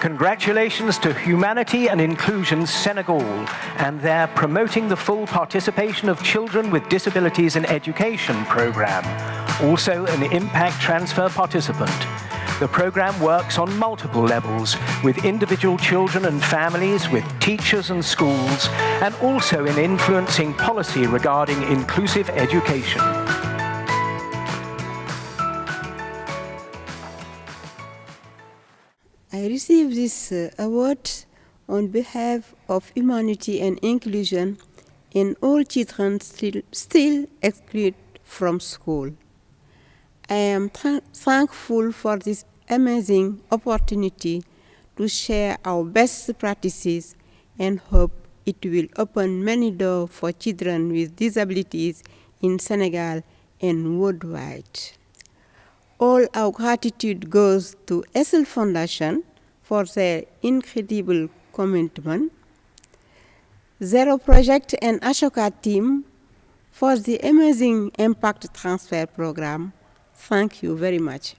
Congratulations to Humanity and Inclusion Senegal and their Promoting the Full Participation of Children with Disabilities in Education program, also an impact transfer participant. The program works on multiple levels with individual children and families, with teachers and schools, and also in influencing policy regarding inclusive education. I received this uh, award on behalf of humanity and inclusion in all children still, still excluded from school. I am thankful for this amazing opportunity to share our best practices and hope it will open many doors for children with disabilities in Senegal and worldwide. All our gratitude goes to Essl Foundation for their incredible commitment, Zero Project and Ashoka team for the amazing impact transfer program. Thank you very much.